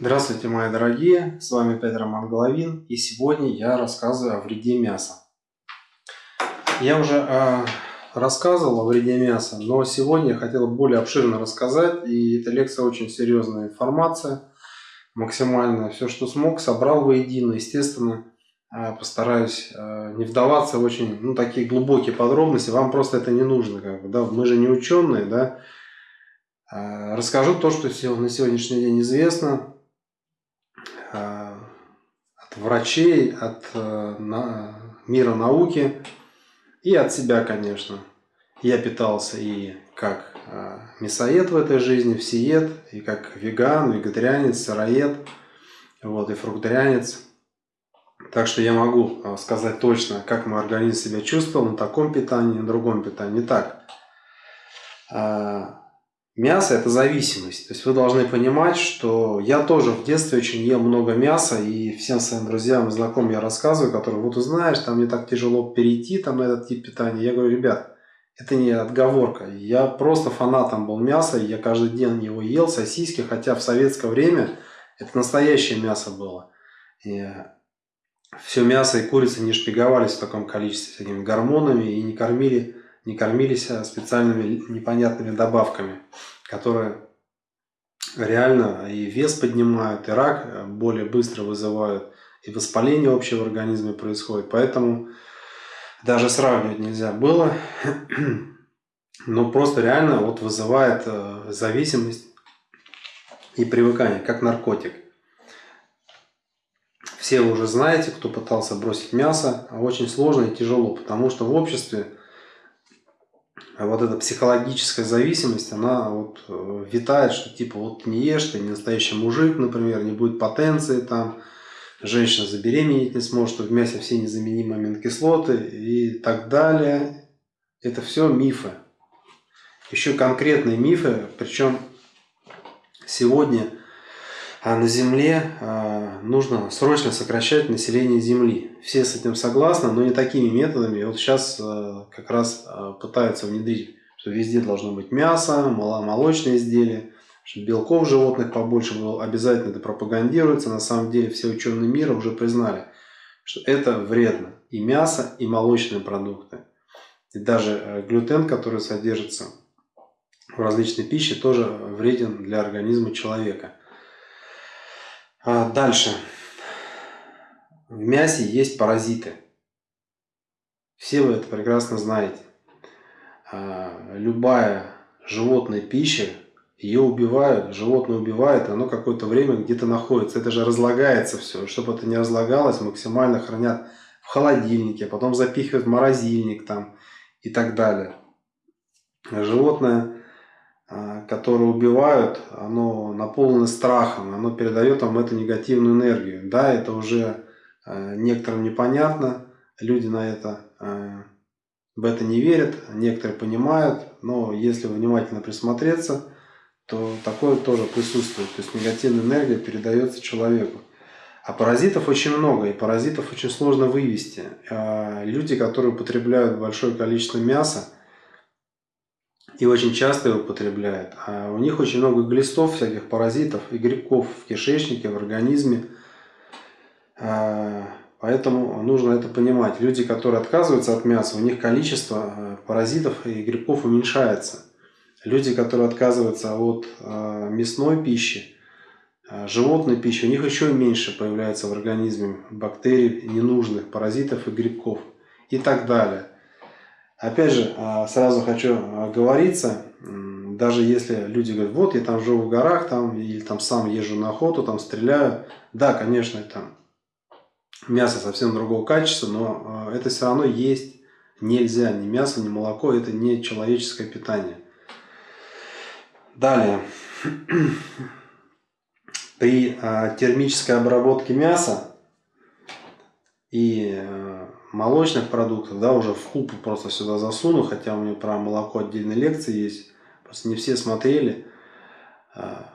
Здравствуйте, мои дорогие! С вами опять Роман и сегодня я рассказываю о вреде мяса. Я уже э, рассказывал о вреде мяса, но сегодня я хотел более обширно рассказать, и эта лекция очень серьезная информация, максимально все, что смог, собрал воедино. Естественно, э, постараюсь э, не вдаваться в очень ну, такие глубокие подробности, вам просто это не нужно. Как бы, да? Мы же не ученые, да? Расскажу то, что на сегодняшний день известно, врачей, от э, мира науки и от себя, конечно. Я питался и как э, мясоед в этой жизни, всеед, и как веган, вегетарианец, сыроед, вот, и фрукторианец. Так что я могу сказать точно, как мой организм себя чувствовал на таком питании, на другом питании. Так, Мясо – это зависимость. То есть вы должны понимать, что я тоже в детстве очень ел много мяса, и всем своим друзьям и знакомым я рассказываю, которые вот узнаешь, там мне так тяжело перейти там, на этот тип питания. Я говорю, ребят, это не отговорка. Я просто фанатом был мяса, я каждый день его ел, сосиски, хотя в советское время это настоящее мясо было. И все мясо и курица не шпиговались в таком количестве всякими гормонами и не кормили не кормились а специальными непонятными добавками, которые реально и вес поднимают, и рак э, более быстро вызывают, и воспаление общего в организме происходит. Поэтому даже сравнивать нельзя было. Но просто реально вот вызывает э, зависимость и привыкание, как наркотик. Все вы уже знаете, кто пытался бросить мясо, очень сложно и тяжело, потому что в обществе вот эта психологическая зависимость, она вот э, витает, что типа вот не ешь, ты не настоящий мужик, например, не будет потенции там, женщина забеременеть не сможет, что в мясе все незаменимые аминокислоты и так далее. Это все мифы. Еще конкретные мифы, причем сегодня а на Земле а, нужно срочно сокращать население Земли. Все с этим согласны, но не такими методами. Вот сейчас а, как раз пытаются внедрить, что везде должно быть мясо, молочные изделия, чтобы белков животных побольше было. Обязательно это пропагандируется. На самом деле все ученые мира уже признали, что это вредно. И мясо, и молочные продукты. И даже глютен, который содержится в различной пище, тоже вреден для организма человека. А, дальше. В мясе есть паразиты. Все вы это прекрасно знаете. А, любая животная пища, ее убивают, животное убивает, оно какое-то время где-то находится. Это же разлагается все. Чтобы это не разлагалось, максимально хранят в холодильнике, потом запихивают в морозильник там и так далее. Животное а, которые убивают, оно наполнено страхом, оно передает вам эту негативную энергию. Да, это уже а, некоторым непонятно, люди на это а, в это не верят, некоторые понимают, но если внимательно присмотреться, то такое тоже присутствует. То есть негативная энергия передается человеку. А паразитов очень много, и паразитов очень сложно вывести. Люди, которые употребляют большое количество мяса, и очень часто его употребляют. А у них очень много глистов, всяких паразитов и грибков в кишечнике, в организме. А, поэтому нужно это понимать. Люди, которые отказываются от мяса, у них количество а, паразитов и грибков уменьшается. Люди, которые отказываются от а, мясной пищи, животной пищи, у них еще меньше появляется в организме бактерий, ненужных паразитов и грибков и так далее. Опять же, а, сразу хочу оговориться, даже если люди говорят, вот я там живу в горах, там, или там сам езжу на охоту, там стреляю, да, конечно, это мясо совсем другого качества, но а, это все равно есть нельзя, ни мясо, ни молоко, это не человеческое питание. Далее, при а, термической обработке мяса и молочных продуктов, да, уже в купу просто сюда засуну, хотя у меня про молоко отдельные лекции есть, просто не все смотрели. А,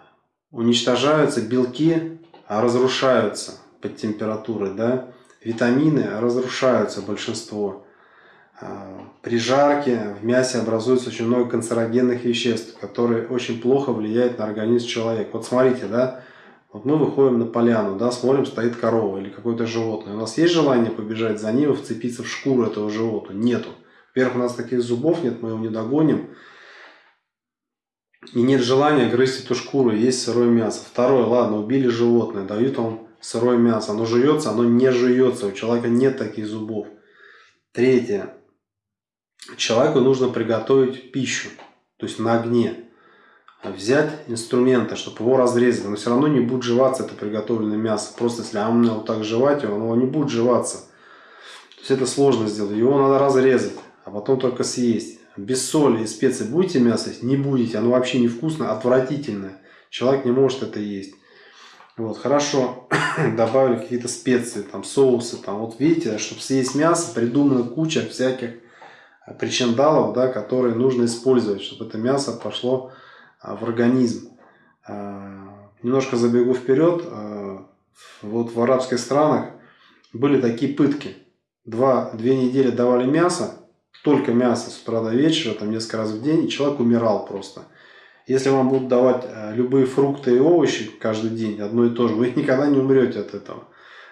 уничтожаются белки, а разрушаются под температурой, да, витамины разрушаются большинство. А, при жарке в мясе образуется очень много канцерогенных веществ, которые очень плохо влияют на организм человека. Вот смотрите, да, Вот мы выходим на поляну, да, смотрим, стоит корова или какое-то животное. У нас есть желание побежать за ним и вцепиться в шкуру этого животного? Нету. Во-первых, у нас таких зубов нет, мы его не догоним. И нет желания грызть эту шкуру есть сырое мясо. Второе, ладно, убили животное, дают вам сырое мясо. Оно жуется, оно не жуется. У человека нет таких зубов. Третье. Человеку нужно приготовить пищу, то есть на огне. Взять инструменты, чтобы его разрезать. Но все равно не будет жеваться это приготовленное мясо. Просто если а мне вот так жевать оно не будет жеваться. То есть это сложно сделать. Его надо разрезать, а потом только съесть без соли и специй будете мясо есть? Не будете. Оно вообще невкусное, отвратительное. Человек не может это есть. Вот, хорошо, добавили какие-то специи, там, соусы, там, вот видите, чтобы съесть мясо, придумана куча всяких причиндалов, да, которые нужно использовать, чтобы это мясо пошло а, в организм. А, немножко забегу вперед, а, вот в арабских странах были такие пытки. Два, две недели давали мясо, только мясо с утра до вечера, там несколько раз в день, и человек умирал просто. Если вам будут давать любые фрукты и овощи каждый день, одно и то же, вы никогда не умрете от этого.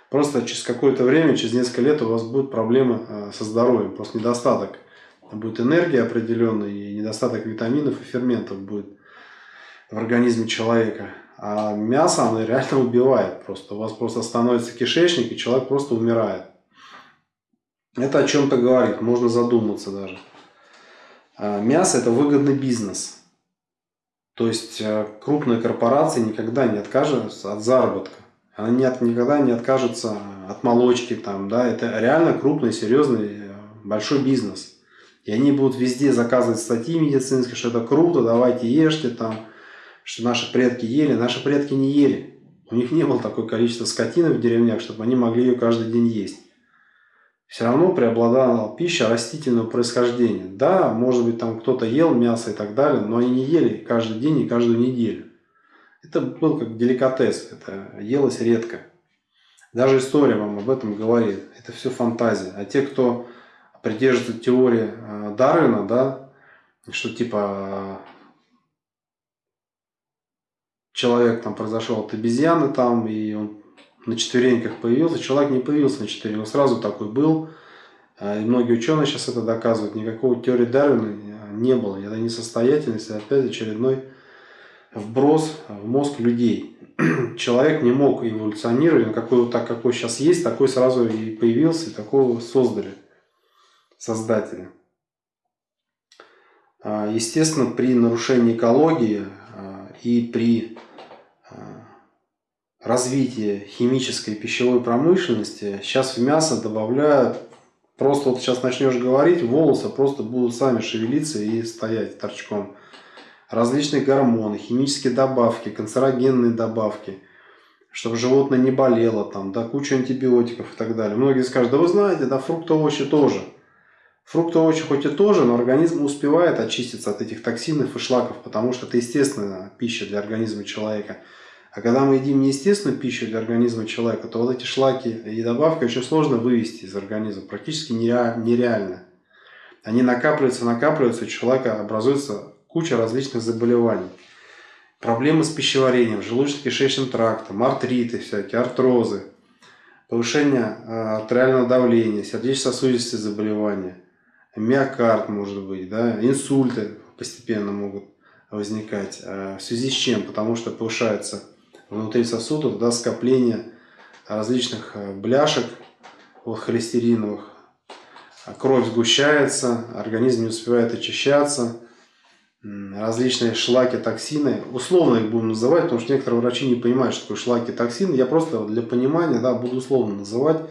Просто через какое-то время, через несколько лет у вас будут проблемы со здоровьем, просто недостаток. Будет энергия определенная и недостаток витаминов и ферментов будет в организме человека. А мясо, оно реально убивает просто. У вас просто становится кишечник, и человек просто умирает. Это о чем-то говорит, можно задуматься даже. А, мясо – это выгодный бизнес. То есть э, крупные корпорации никогда не откажутся от заработка. Она не от, никогда не откажется от молочки. Там, да? Это реально крупный, серьезный, э, большой бизнес. И они будут везде заказывать статьи медицинские, что это круто, давайте ешьте там, что наши предки ели. Наши предки не ели. У них не было такое количество скотины в деревнях, чтобы они могли ее каждый день есть все равно преобладала пища растительного происхождения. Да, может быть, там кто-то ел мясо и так далее, но они не ели каждый день и каждую неделю. Это был как деликатес, это елось редко. Даже история вам об этом говорит. Это все фантазия. А те, кто придерживается теории э, Дарвина, да, что типа человек там произошел от обезьяны там, и он на четвереньках появился. Человек не появился на четвереньках, сразу такой был. А, и многие ученые сейчас это доказывают. Никакого теории Дарвина не было. Это несостоятельность, это опять очередной вброс в мозг людей. Человек не мог эволюционировать, он какой вот так, какой сейчас есть, такой сразу и появился, и такого создали создатели. А, естественно, при нарушении экологии а, и при развития химической пищевой промышленности сейчас в мясо добавляют, просто вот сейчас начнешь говорить, волосы просто будут сами шевелиться и стоять торчком. Различные гормоны, химические добавки, канцерогенные добавки, чтобы животное не болело, там, да, куча антибиотиков и так далее. Многие скажут, да вы знаете, да фрукты, овощи тоже. Фрукты, овощи хоть и тоже, но организм успевает очиститься от этих токсинов и шлаков, потому что это естественная пища для организма человека – а когда мы едим неестественную пищу для организма человека, то вот эти шлаки и добавки очень сложно вывести из организма, практически нереально. Они накапливаются, накапливаются, у человека образуется куча различных заболеваний. Проблемы с пищеварением, желудочно-кишечным трактом, артриты всякие, артрозы, повышение а, артериального давления, сердечно-сосудистые заболевания, миокард может быть, да, инсульты постепенно могут возникать. А в связи с чем? Потому что повышается внутри сосудов да, скопление различных э, бляшек вот, холестериновых. Кровь сгущается, организм не успевает очищаться. Различные шлаки, токсины. Условно их будем называть, потому что некоторые врачи не понимают, что такое шлаки, токсины. Я просто для понимания да, буду условно называть.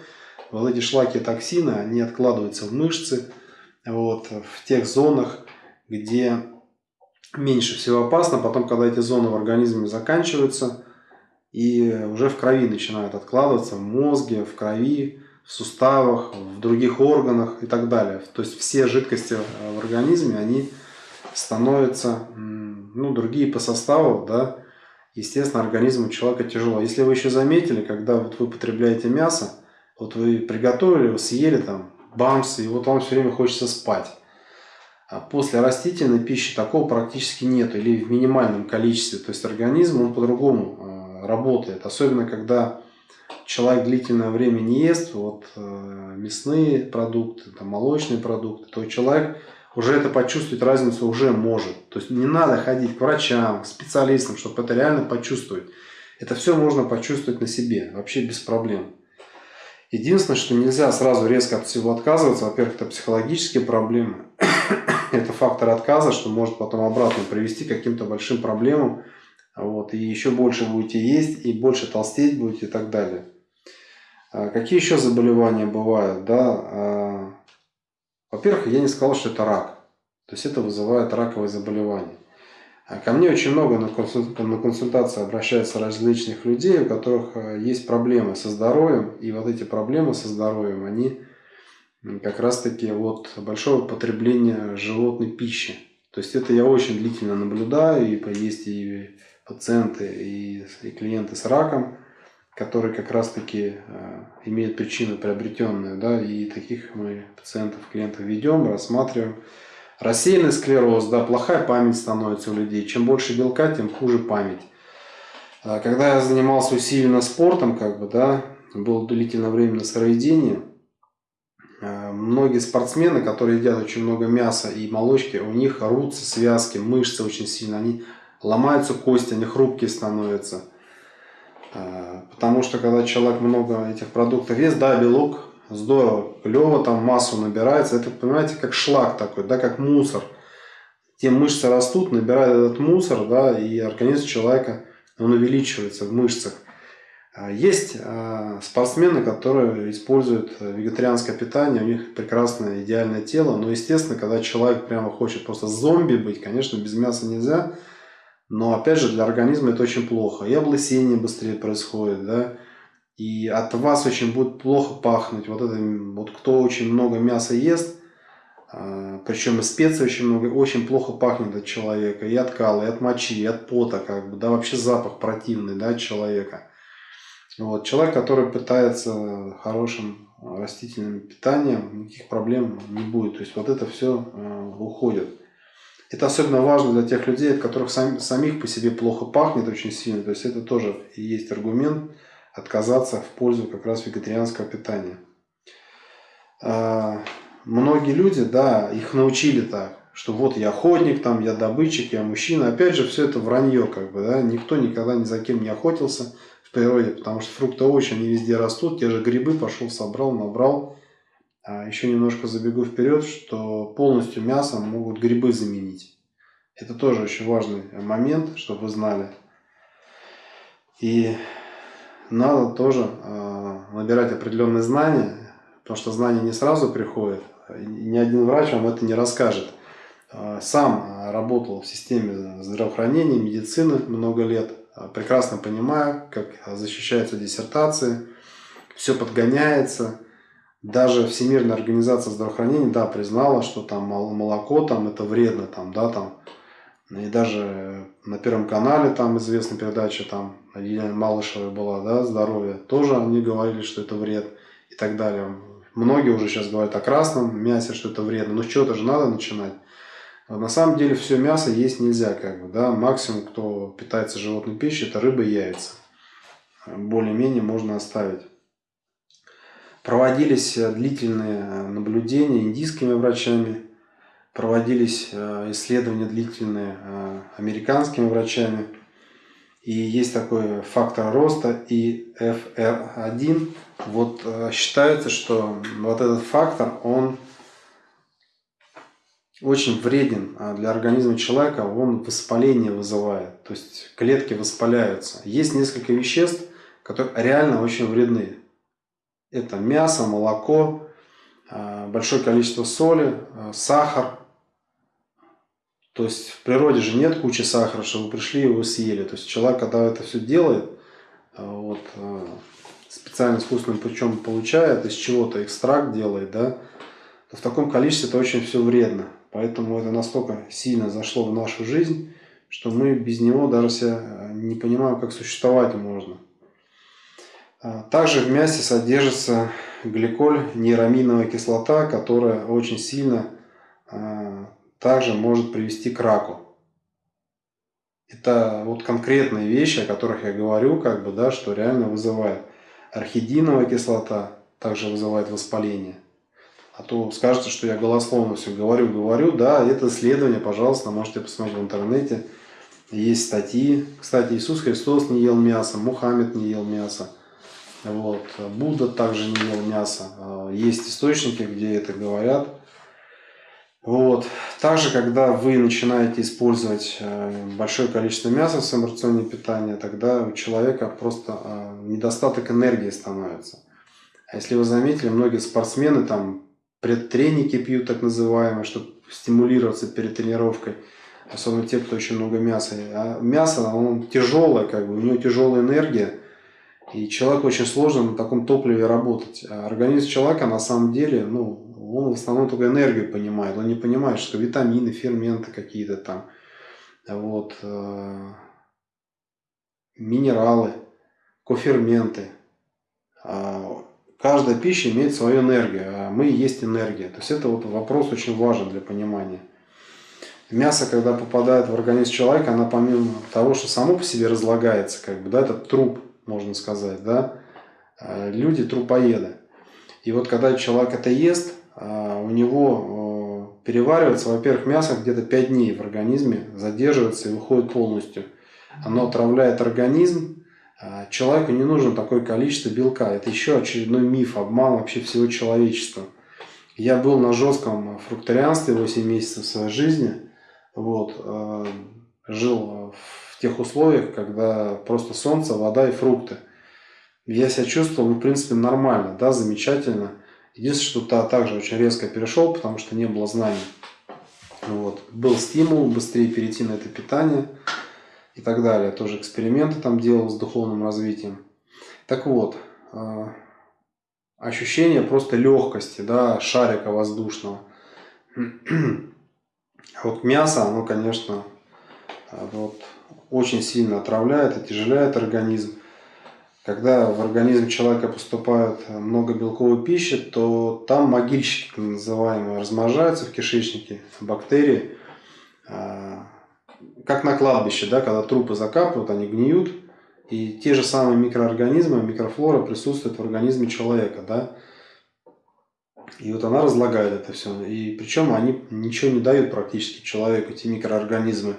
Вот эти шлаки, токсины, они откладываются в мышцы, вот, в тех зонах, где меньше всего опасно. Потом, когда эти зоны в организме заканчиваются, и уже в крови начинают откладываться, в мозге, в крови, в суставах, в других органах и так далее. То есть все жидкости в организме, они становятся, ну, другие по составу, да, естественно, организму человека тяжело. Если вы еще заметили, когда вот вы потребляете мясо, вот вы приготовили, вы съели там бамс, и вот вам все время хочется спать. А после растительной пищи такого практически нет или в минимальном количестве. То есть организм, он по-другому работает. Особенно, когда человек длительное время не ест вот, э, мясные продукты, там, молочные продукты, то человек уже это почувствовать разницу уже может. То есть не надо ходить к врачам, к специалистам, чтобы это реально почувствовать. Это все можно почувствовать на себе, вообще без проблем. Единственное, что нельзя сразу резко от всего отказываться. Во-первых, это психологические проблемы. это фактор отказа, что может потом обратно привести к каким-то большим проблемам. Вот, и еще больше будете есть, и больше толстеть будете и так далее. А какие еще заболевания бывают? Да? А, во-первых, я не сказал, что это рак. То есть это вызывает раковые заболевания. А ко мне очень много на консультации обращаются различных людей, у которых э, есть проблемы со здоровьем. И вот эти проблемы со здоровьем, они как раз таки от большого потребления животной пищи. То есть это я очень длительно наблюдаю, и есть и пациенты, и, и клиенты с раком, которые как раз таки э, имеют причину приобретенную, да, и таких мы пациентов, клиентов ведем, рассматриваем. Рассеянный склероз, да, плохая память становится у людей. Чем больше белка, тем хуже память. А когда я занимался усиленно спортом, как бы, да, был длительное время на сыроведении, э, многие спортсмены, которые едят очень много мяса и молочки, у них рутся связки, мышцы очень сильно, они ломаются кости, они хрупкие становятся. Э, потому что когда человек много этих продуктов ест, да, белок здорово, клево, там массу набирается. Это, понимаете, как шлак такой, да, как мусор. Те мышцы растут, набирают этот мусор, да, и организм человека, он увеличивается в мышцах. А есть а, спортсмены, которые используют вегетарианское питание, у них прекрасное идеальное тело, но, естественно, когда человек прямо хочет просто зомби быть, конечно, без мяса нельзя, но, опять же, для организма это очень плохо. И облысение быстрее происходит, да, и от вас очень будет плохо пахнуть. Вот это, вот кто очень много мяса ест, а, причем и специй очень много, очень плохо пахнет от человека. И от кала, и от мочи, и от пота, как бы, да, вообще запах противный, да, человека. Вот, человек, который питается хорошим растительным питанием, никаких проблем не будет. То есть вот это все э, уходит. Это особенно важно для тех людей, от которых сам, самих по себе плохо пахнет очень сильно. То есть это тоже и есть аргумент отказаться в пользу как раз вегетарианского питания. А, многие люди, да, их научили так, что вот я охотник, там, я добытчик, я мужчина. Опять же, все это вранье, как бы, да, никто никогда ни за кем не охотился в природе, потому что фрукты, овощи, они везде растут, те же грибы пошел, собрал, набрал. А еще немножко забегу вперед, что полностью мясо могут грибы заменить. Это тоже очень важный момент, чтобы вы знали. И надо тоже э, набирать определенные знания, потому что знания не сразу приходят. Ни один врач вам это не расскажет. Э, сам работал в системе здравоохранения, медицины много лет. Э, прекрасно понимаю, как защищаются диссертации. Все подгоняется. Даже Всемирная организация здравоохранения, да, признала, что там молоко там это вредно, там, да, там и даже на Первом канале там известная передача, там Елена Малышева была, да, здоровье, тоже они говорили, что это вред и так далее. Многие уже сейчас говорят о красном мясе, что это вредно, но с чего-то же надо начинать. На самом деле все мясо есть нельзя, как бы, да, максимум, кто питается животной пищей, это рыба и яйца. Более-менее можно оставить. Проводились длительные наблюдения индийскими врачами, проводились э, исследования длительные э, американскими врачами. И есть такой фактор роста и FR1. Вот э, считается, что вот этот фактор, он очень вреден для организма человека, он воспаление вызывает, то есть клетки воспаляются. Есть несколько веществ, которые реально очень вредны. Это мясо, молоко, большое количество соли, сахар, то есть в природе же нет кучи сахара, что вы пришли и его съели. То есть человек, когда это все делает, э, вот, э, специально искусственным путем получает, из чего-то экстракт делает, да, то в таком количестве это очень все вредно. Поэтому это настолько сильно зашло в нашу жизнь, что мы без него даже себя э, не понимаем, как существовать можно. Также в мясе содержится гликоль, нейраминовая кислота, которая очень сильно также может привести к раку. Это вот конкретные вещи, о которых я говорю, как бы, да, что реально вызывает. Архидиновая кислота также вызывает воспаление. А то скажете, что я голословно все говорю, говорю. Да, это исследование, пожалуйста, можете посмотреть в интернете. Есть статьи. Кстати, Иисус Христос не ел мясо, Мухаммед не ел мясо. Вот. Будда также не ел мясо. А, есть источники, где это говорят. Вот. Также, когда вы начинаете использовать э, большое количество мяса в своем рационе питания, тогда у человека просто э, недостаток энергии становится. А если вы заметили, многие спортсмены там предтреники пьют так называемые, чтобы стимулироваться перед тренировкой. Особенно те, кто очень много мяса. А мясо, оно тяжелое, как бы, у него тяжелая энергия. И человеку очень сложно на таком топливе работать. А организм человека на самом деле, ну, он в основном только энергию понимает. Он не понимает, что витамины, ферменты какие-то там, вот, э, минералы, коферменты. А каждая пища имеет свою энергию, а мы есть энергия. То есть это вот вопрос очень важен для понимания. Мясо, когда попадает в организм человека, оно помимо того, что само по себе разлагается, как бы, да, это труп, можно сказать, да, э, люди трупоеды. И вот когда человек это ест, у него э, переваривается, во-первых, мясо где-то 5 дней в организме, задерживается и выходит полностью. Оно отравляет организм, а, человеку не нужно такое количество белка. Это еще очередной миф, обман вообще всего человечества. Я был на жестком фрукторианстве 8 месяцев своей жизни. Вот, э, жил в тех условиях, когда просто солнце, вода и фрукты. Я себя чувствовал, ну, в принципе, нормально, да, замечательно. Единственное, что также очень резко перешел, потому что не было знаний. Вот. Был стимул быстрее перейти на это питание и так далее. Тоже эксперименты там делал с духовным развитием. Так вот, а, ощущение просто легкости, да, шарика воздушного. Вот мясо, оно, конечно, а, вот, очень сильно отравляет, отяжеляет организм. Когда в организм человека поступает много белковой пищи, то там могильщики, так называемые, размножаются в кишечнике, бактерии. А, как на кладбище, да, когда трупы закапывают, они гниют, и те же самые микроорганизмы, микрофлора присутствуют в организме человека, да. И вот она разлагает это все. И причем они ничего не дают практически человеку, эти микроорганизмы.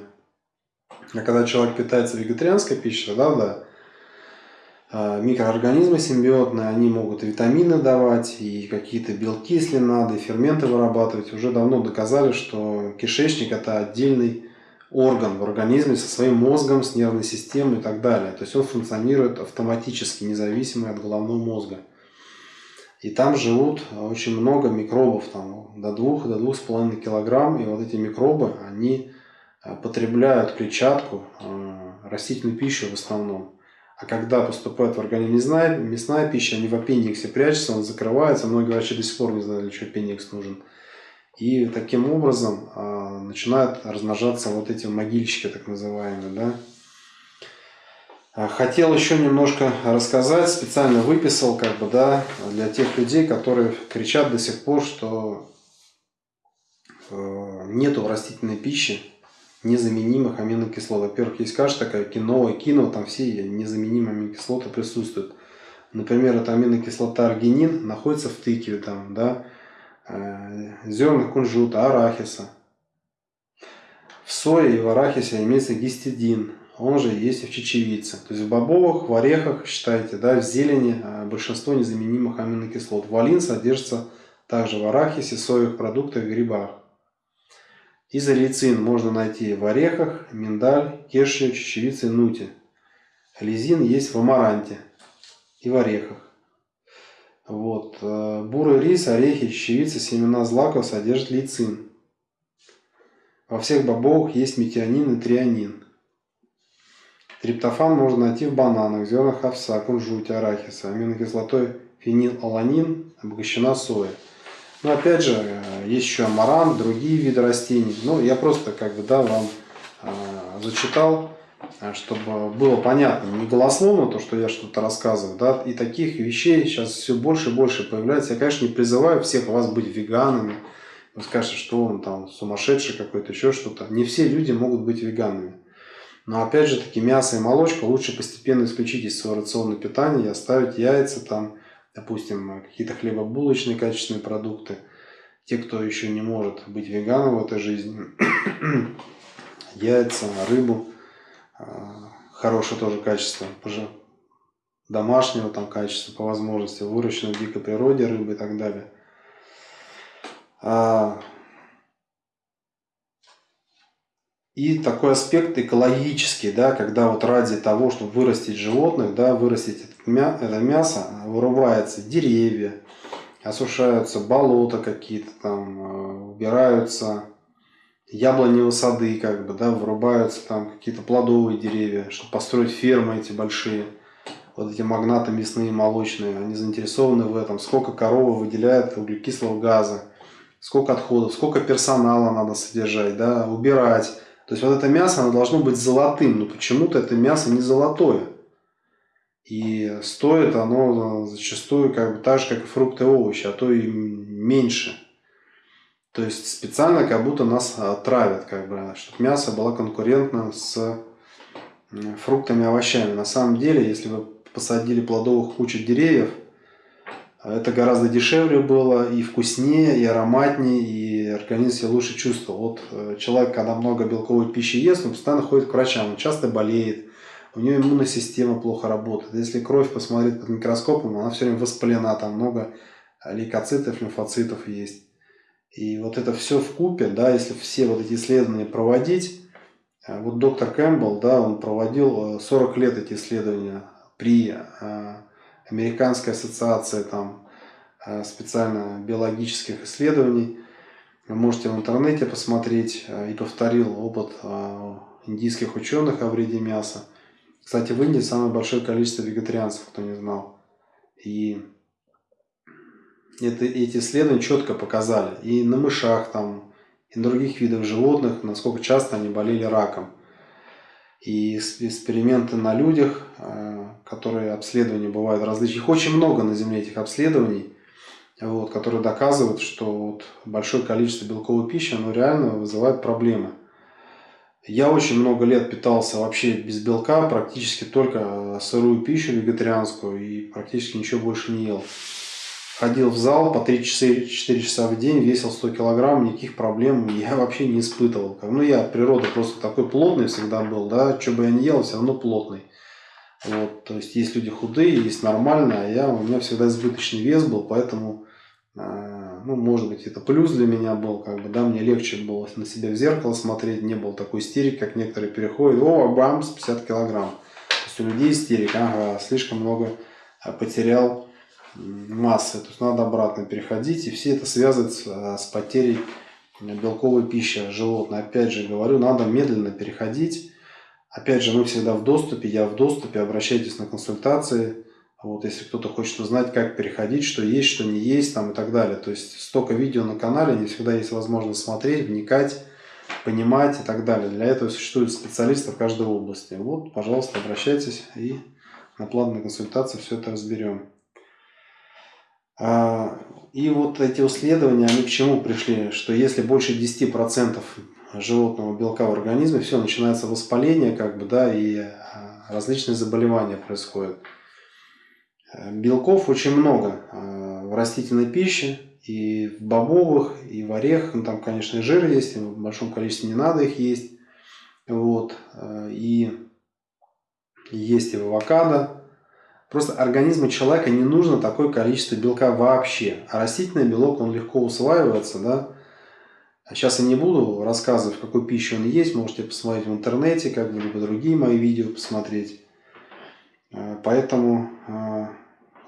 А когда человек питается вегетарианской пищей, да, да, микроорганизмы симбиотные, они могут витамины давать, и какие-то белки, если надо, и ферменты вырабатывать. Уже давно доказали, что кишечник – это отдельный орган в организме со своим мозгом, с нервной системой и так далее. То есть он функционирует автоматически, независимо от головного мозга. И там живут очень много микробов, там, до 2 до 2,5 килограмм. И вот эти микробы, они а, потребляют клетчатку, а, растительную пищу в основном. А когда поступает в организм мясная, мясная пища, они в аппендиксе прячутся, он закрывается. Многие врачи до сих пор не знали, для чего аппендикс нужен. И таким образом э, начинают размножаться вот эти могильщики, так называемые. Да? А, хотел еще немножко рассказать, специально выписал, как бы, да, для тех людей, которые кричат до сих пор, что э, нету растительной пищи, незаменимых аминокислот. Во-первых, есть каша такая, киноа, кино, там все незаменимые аминокислоты присутствуют. Например, это аминокислота аргинин находится в тыкве, там, да, э, зернах кунжута, арахиса. В сое и в арахисе имеется гистидин, он же есть и в чечевице. То есть в бобовых, в орехах, считайте, да, в зелени э, большинство незаменимых аминокислот. Валин содержится также в арахисе, соевых продуктах, грибах. Изолейцин можно найти в орехах, миндаль, кешью, чечевице, нуте. Лизин есть в амаранте и в орехах. Вот. Э, бурый рис, орехи, чечевица, семена злаков содержат лейцин. Во всех бобовых есть метионин и трианин. Триптофан можно найти в бананах, зернах овса, кунжуте, арахиса. Аминокислотой фенилаланин обогащена соя. Но опять же, э, есть еще амарант, другие виды растений. Ну, я просто как бы, да, вам э, зачитал, э, чтобы было понятно, не голословно то, что я что-то рассказываю, да, и таких вещей сейчас все больше и больше появляется. Я, конечно, не призываю всех вас быть веганами, вы скажете, что он там сумасшедший какой-то, еще что-то. Не все люди могут быть веганами. Но опять же таки мясо и молочка лучше постепенно исключить из своего рациона питания и оставить яйца там, допустим, какие-то хлебобулочные качественные продукты. Те, кто еще не может быть веганом в этой жизни, яйца, рыбу, а, хорошее тоже качество, домашнего там качества по возможности, выращенной в дикой природе рыбы и так далее. А, и такой аспект экологический, да, когда вот ради того, чтобы вырастить животных, да, вырастить это мясо, вырубаются деревья, осушаются болота какие-то там, э, убираются яблоневые сады, как бы, да, вырубаются там какие-то плодовые деревья, чтобы построить фермы эти большие. Вот эти магнаты мясные, молочные, они заинтересованы в этом. Сколько корова выделяет углекислого газа, сколько отходов, сколько персонала надо содержать, да, убирать. То есть вот это мясо, оно должно быть золотым, но почему-то это мясо не золотое. И стоит оно зачастую как бы так же, как и фрукты и овощи, а то и меньше. То есть специально как будто нас травят, как бы, чтобы мясо было конкурентно с фруктами и овощами. На самом деле, если вы посадили плодовых кучу деревьев, это гораздо дешевле было, и вкуснее, и ароматнее, и организм себя лучше чувствовал. Вот э, человек, когда много белковой пищи ест, он постоянно ходит к врачам, он часто болеет, у него иммунная система плохо работает. Если кровь посмотреть под микроскопом, она все время воспалена, там много лейкоцитов, лимфоцитов есть. И вот это все в купе, да, если все вот эти исследования проводить, э, вот доктор Кэмпбелл, да, он проводил 40 э, лет эти исследования при Американской ассоциации там, э, специально биологических исследований. Вы можете в интернете посмотреть э, и повторил опыт э, индийских ученых о вреде мяса. Кстати, в Индии самое большое количество вегетарианцев, кто не знал. И это, эти исследования четко показали и на мышах, там, и на других видах животных, насколько часто они болели раком. И эксперименты на людях, э, которые обследования бывают различные. Их очень много на Земле, этих обследований, вот, которые доказывают, что вот большое количество белковой пищи, оно реально вызывает проблемы. Я очень много лет питался вообще без белка, практически только сырую пищу вегетарианскую и практически ничего больше не ел ходил в зал по 3-4 часа в день, весил 100 килограмм, никаких проблем я вообще не испытывал. Ну, я от природы просто такой плотный всегда был, да, что бы я ни ел, все равно плотный. Вот, то есть, есть люди худые, есть нормальные, а я, у меня всегда избыточный вес был, поэтому, э, ну, может быть, это плюс для меня был, как бы, да, мне легче было на себя в зеркало смотреть, не было такой истерики, как некоторые переходят, о, бамс, 50 килограмм. То есть, у людей истерика, ага, слишком много потерял массы. То есть надо обратно переходить. И все это связывает с, э, с потерей белковой пищи животных. Опять же говорю, надо медленно переходить. Опять же, мы всегда в доступе, я в доступе, обращайтесь на консультации. Вот, если кто-то хочет узнать, как переходить, что есть, что не есть, там и так далее. То есть столько видео на канале, не всегда есть возможность смотреть, вникать, понимать и так далее. Для этого существуют специалисты в каждой области. Вот, пожалуйста, обращайтесь и на платной консультации все это разберем. А, и вот эти исследования, они к чему пришли? Что если больше 10% животного белка в организме, все, начинается воспаление, как бы, да, и а, различные заболевания происходят. Белков очень много а, в растительной пище, и в бобовых, и в орехах, ну, там, конечно, и жир есть, и в большом количестве не надо их есть. Вот. И есть и в авокадо, Просто организму человека не нужно такое количество белка вообще. А растительный белок, он легко усваивается, да. Сейчас я не буду рассказывать, в какой пище он есть. Можете посмотреть в интернете, как бы, либо другие мои видео посмотреть. А, поэтому а,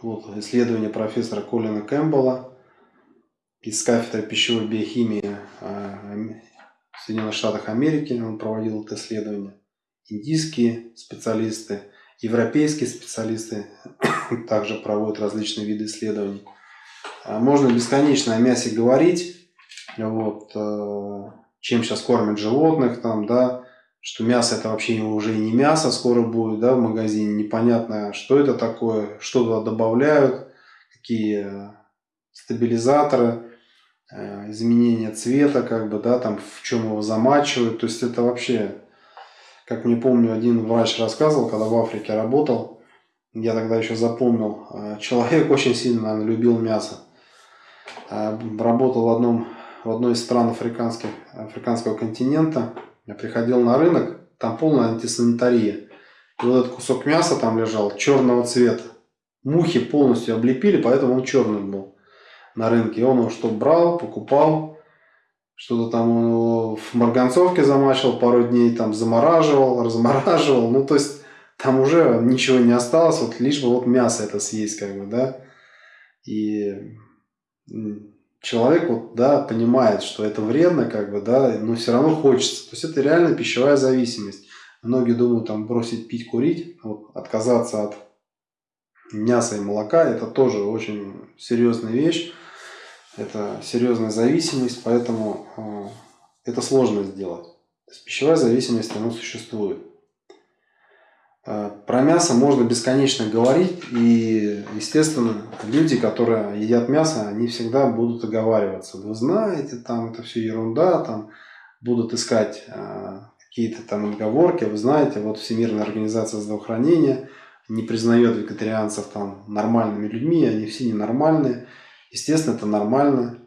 вот исследование профессора Колина Кэмпбелла из кафедры пищевой биохимии а, в Соединенных Штатах Америки. Он проводил это исследование. Индийские специалисты – Европейские специалисты также проводят различные виды исследований. А можно бесконечно о мясе говорить, вот, э, чем сейчас кормят животных, там, да, что мясо это вообще уже не мясо скоро будет да, в магазине, непонятно, что это такое, что туда добавляют, какие стабилизаторы, э, изменение цвета, как бы, да, там, в чем его замачивают, то есть это вообще Как мне помню, один врач рассказывал, когда в Африке работал, я тогда еще запомнил, э, человек очень сильно, наверное, любил мясо. Э, работал в, одном, в одной из стран африканских, африканского континента. Я приходил на рынок, там полная антисанитария. И вот этот кусок мяса там лежал, черного цвета. Мухи полностью облепили, поэтому он черный был на рынке. И он его что брал, покупал, что-то там в марганцовке замачивал пару дней, там замораживал, размораживал. Ну, то есть, там уже ничего не осталось, вот лишь бы вот мясо это съесть, как бы, да. И человек вот, да, понимает, что это вредно, как бы, да, но все равно хочется. То есть, это реально пищевая зависимость. Многие думают там бросить пить, курить, вот, отказаться от мяса и молока, это тоже очень серьезная вещь. Это серьезная зависимость, поэтому э, это сложно сделать. То есть пищевая зависимость, она существует. Э, про мясо можно бесконечно говорить, и, естественно, люди, которые едят мясо, они всегда будут оговариваться. Вы знаете, там это все ерунда, там будут искать э, какие-то там отговорки. Вы знаете, вот Всемирная организация здравоохранения не признает вегетарианцев там нормальными людьми, они все ненормальные. Естественно, это нормально.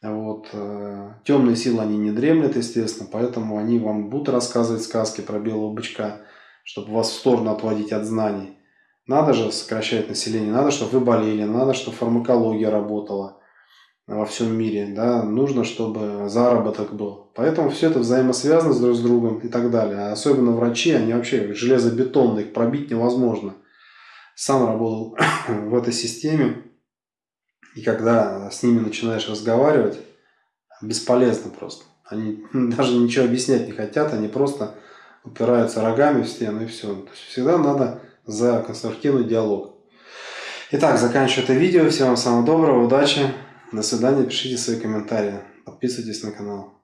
Вот. Э, Темные силы, они не дремлят, естественно, поэтому они вам будут рассказывать сказки про белого бычка, чтобы вас в сторону отводить от знаний. Надо же сокращать население, надо, чтобы вы болели, надо, чтобы фармакология работала во всем мире, да, нужно, чтобы заработок был. Поэтому все это взаимосвязано друг с другом и так далее. А особенно врачи, они вообще железобетонные, их пробить невозможно. Сам работал в этой системе, и когда с ними начинаешь разговаривать, бесполезно просто. Они даже ничего объяснять не хотят, они просто упираются рогами в стену и все. То есть всегда надо за конструктивный диалог. Итак, заканчиваю это видео. Всем вам самого доброго, удачи, до свидания, пишите свои комментарии, подписывайтесь на канал.